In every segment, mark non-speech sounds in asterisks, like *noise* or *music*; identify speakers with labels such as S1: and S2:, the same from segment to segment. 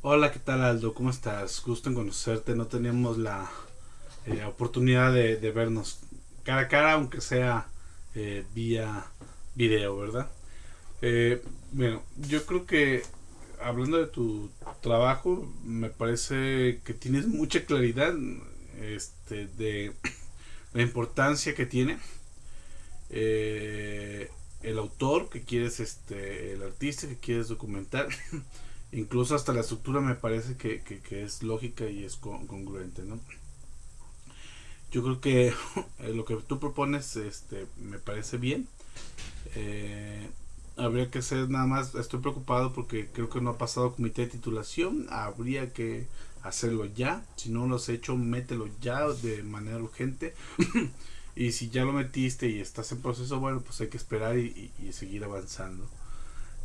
S1: Hola, ¿qué tal Aldo? ¿Cómo estás? Gusto en conocerte. No teníamos la eh, oportunidad de, vernos cara a cara, aunque sea eh, vía video, ¿verdad? Eh, bueno, yo creo que hablando de tu trabajo, me parece que tienes mucha claridad este, de la importancia que tiene el autor que quieres, este, el artista que quieres documentar. *laughs* incluso hasta la estructura me parece que, es lógica y es congruente, ¿no? Yo creo que *laughs* eh, lo que tú propones este, me parece bien. Eh, habría que hacer nada más, estoy preocupado porque creo que no ha pasado comité de titulación, habría que hacerlo ya, si no lo has hecho, mételo ya de manera urgente. *laughs* y si ya lo metiste y estás en proceso, bueno, pues hay que esperar y seguir avanzando.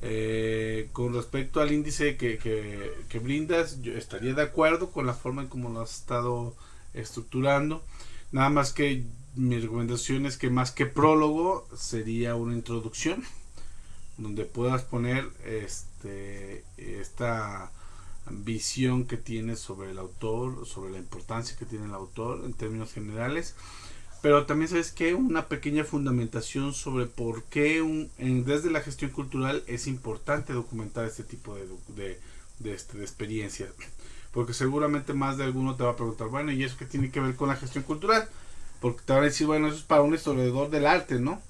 S1: Eh, con respecto al índice que, brindas, yo estaría de acuerdo con la forma en cómo lo has estado estructurando. Nada más que mi recomendación es que más que prólogo sería una introducción donde puedas poner este, esta visión que tienes sobre el autor, sobre la importancia que tiene el autor en términos generales pero también sabes que una pequeña fundamentación sobre por qué un, desde la gestión cultural es importante documentar este tipo de, de, de, este, de experiencias. Porque seguramente más de alguno te va a preguntar, bueno, ¿y eso qué tiene que ver con la gestión cultural? Porque te van a decir, bueno, eso es para un historiador del arte, ¿no?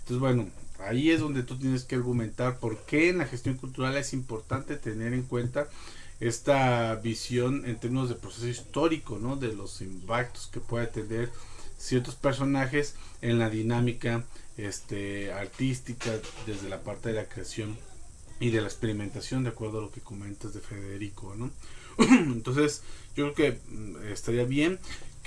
S1: Entonces, bueno, ahí es donde tú tienes que argumentar por qué en la gestión cultural es importante tener en cuenta esta visión en términos de proceso histórico, ¿no? De los impactos que puede tener ciertos personajes en la dinámica este, artística desde la parte de la creación y de la experimentación de acuerdo a lo que comentas de Federico ¿no? *clears throat* entonces yo creo que mm, estaría bien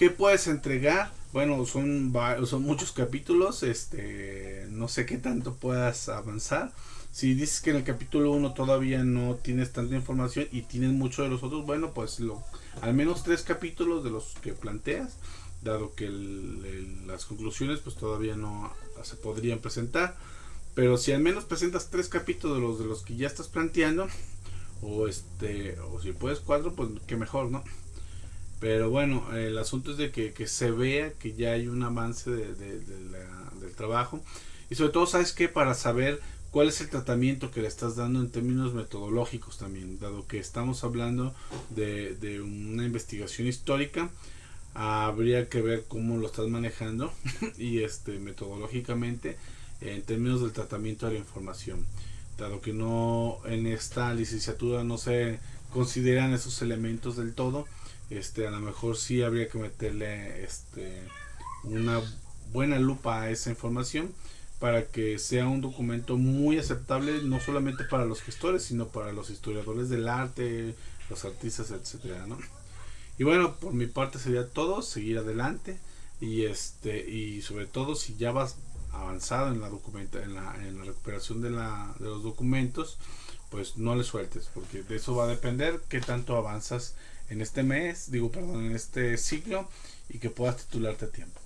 S1: ¿Qué puedes entregar? Bueno, son, son muchos capítulos, este, no sé qué tanto puedas avanzar. Si dices que en el capítulo 1 todavía no tienes tanta información y tienes mucho de los otros, bueno, pues lo, al menos tres capítulos de los que planteas dado que las conclusiones pues todavía no se podrían presentar. Pero si al menos presentas tres capítulos de los de los que ya estás planteando o este o si puedes cuatro pues que mejor no pero bueno el asunto es de que, se vea que ya hay un avance de, del trabajo. Y sobre todo sabes que para saber cuál es el tratamiento que le estás dando en términos metodológicos también dado que estamos hablando de, de una investigación histórica habría que ver cómo lo estás manejando *laughs* y este metodológicamente en términos del tratamiento de la información dado que no en esta licenciatura no se consideran esos elementos del todo este a lo mejor sí habría que meterle este una buena lupa a esa información para que sea un documento muy aceptable no solamente para los gestores sino para los historiadores del arte los artistas etcétera ¿no? Y bueno, por mi parte sería todo, seguir adelante y este y sobre todo si ya vas avanzado en la documenta en la, recuperación de, la, de los documentos, pues no le sueltes, porque de eso va a depender qué tanto avanzas en este mes, digo, perdón, en este ciclo y que puedas titularte a tiempo.